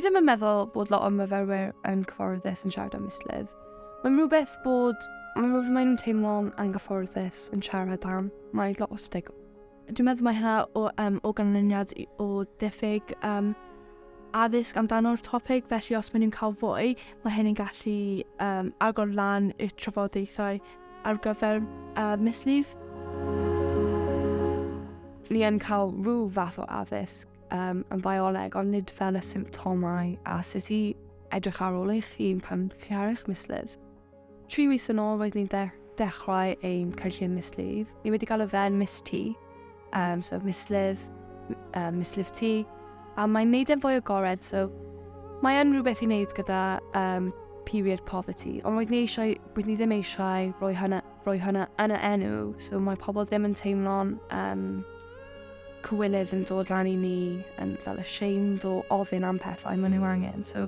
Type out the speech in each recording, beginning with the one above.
Dwi ddim yn meddwl bod lot o myfyrwyr yn cyfforddus yn siarad am mislif. Mae'n rhywbeth bod mae'n rhywbeth mae nhw'n teimlo'n anghyfforddus yn siarad am. Mae lot o stig. Dwi'n meddwl mae hynna o, um, o ganlyniad o diffyg um, addysg amdano'r topic, felly os maen nhw'n cael fwy, mae hyn yn gallu um, agor lan y trafodaethau ar gyfer uh, mislif. Ni yn cael rhyw fath o addysg um, yn bioleg, ond nid fel y symptomau a sut i edrych ar ôl eich hun pan chi ar eich mislif. Tri wis yn ôl roedd ni'n de dechrau ein cynllun mislif. Ni wedi cael y fen mis T, um, so mislif, um, mislif T, a mae'n neud e'n fwy agored, so mae yn rhywbeth i wneud gyda um, period poverty, ond roedd ni, eisiau, roedd ni ddim eisiau rhoi hynna, rhoi hynna yn y enw, so mae pobl ddim yn teimlo'n um, cywilydd yn dod lan i ni yn fel ashamed o ofyn am pethau maen nhw hmm. angen. So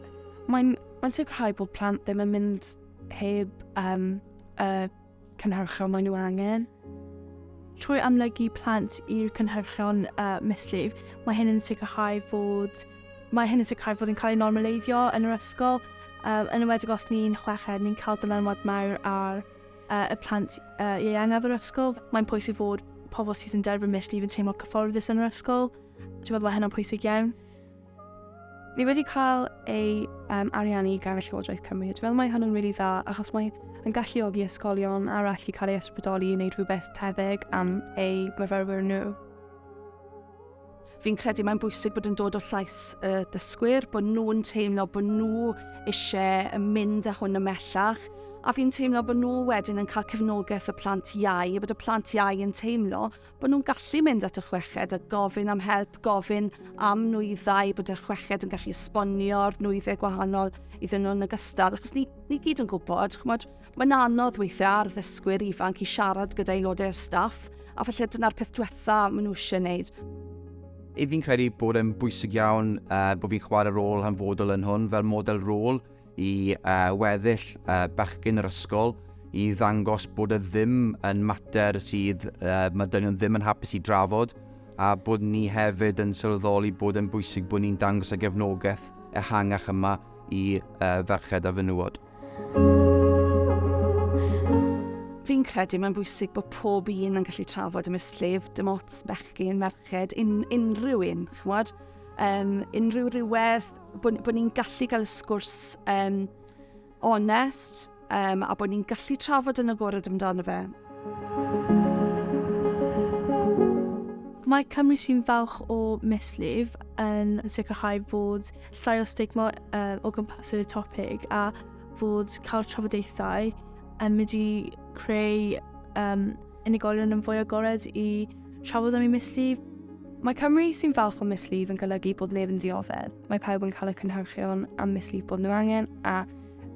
mae'n mae sicrhau bod plant ddim yn mynd heb um, y cynhyrchion maen nhw angen. Trwy amlygu plant i'r cynhyrchion uh, mislif, mae hyn yn sicrhau fod mae hyn yn sicrhau fod yn cael ei normaleiddio yn yr ysgol. Um, yn ymwedig os ni'n chweched, ni'n cael dylanwad mawr ar uh, y plant uh, ieuangaf yr ysgol. Mae'n pwysig fod pobl sydd yn derbyn mislif yn teimlo cyfforddus yn yr ysgol. Dwi'n meddwl mae hynna'n pwysig iawn. Ni wedi cael ei um, ariannu gan y Llywodraeth Cymru. Dwi'n meddwl mae hwnnw'n yn really dda, achos mae yn galluogi ysgolion arall i cael ei ysbrydoli i wneud rhywbeth tebyg am eu myfyrwyr nhw fi'n credu mae'n bwysig bod yn dod o llais y uh, dysgwyr, bod nhw'n teimlo bod nhw eisiau mynd â hwn ymellach, a fi'n teimlo bod nhw wedyn yn cael cefnogaeth y plant iau, a bod y plant iau yn teimlo bod nhw'n gallu mynd at y chweched a gofyn am help, gofyn am nwyddau, bod y chweched yn gallu esbonio'r nwyddau gwahanol iddyn nhw'n ogystal, achos ni, ni gyd yn gwybod, chymod, mae'n anodd weithiau ar ddysgwyr ifanc i siarad gyda aelodau o staff, a falle dyna'r peth diwetha maen nhw eisiau gwneud. I fi'n credu bod e'n bwysig iawn eh, uh, bod fi'n chwarae rôl hanfodol yn hwn fel model rôl i uh, weddill uh, bechgyn yr ysgol i ddangos bod y ddim yn mater sydd uh, mae dynion ddim yn hapus i drafod a bod ni hefyd yn sylweddoli bod yn bwysig bod ni'n dangos y gefnogaeth ehangach yma i uh, ferched a fenywod. Fi'n credu mae'n bwysig bod pob un yn gallu trafod y mislif, dim ots bechgyn, merched, un, unrhyw un, chwad? um, unrhyw rhywedd, bod, bod ni'n gallu cael sgwrs um, onest um, a bod ni'n gallu trafod yn agored amdano fe. Mae Cymru sy'n falch o mislif yn sicrhau bod llai o stigma uh, o gwmpas y topic a fod cael trafodaethau yn mynd i creu um, unigolion yn fwy agored i trafod am ei mislif. Mae Cymru sy'n falch o mislif yn golygu bod neb yn dioddef. Mae pawb yn cael y cynhyrchion am mislif bod nhw angen a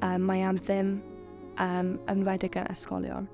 um, mae am ddim um, ymwedig yn ysgolion.